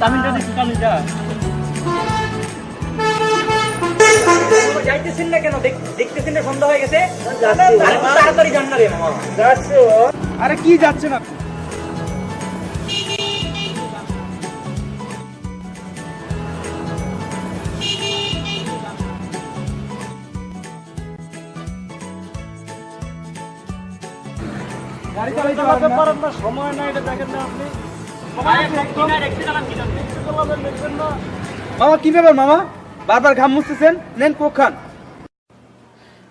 Tamin ka na, tamin ya. যাইতেছেন? না কেন? দেখতেছেন না সন্ধ্যা হয়ে গেছে। আরে তাড়াতাড়ি যান না রে মামা। আরে কি যাচ্ছেন আপনি? গাড়ি চালাইতে পারেন না। সময় নাই এটা দেখেন না আপনি। মামা কি ব্যাপার মামা? বারবার ঘাম মুছতেছেন? নেন কোক খান।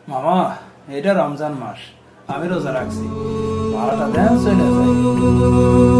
মামা, এটা রমজান মাস। আমি রোজা রাখছি। ভাড়াটা দেন, চলে যাই।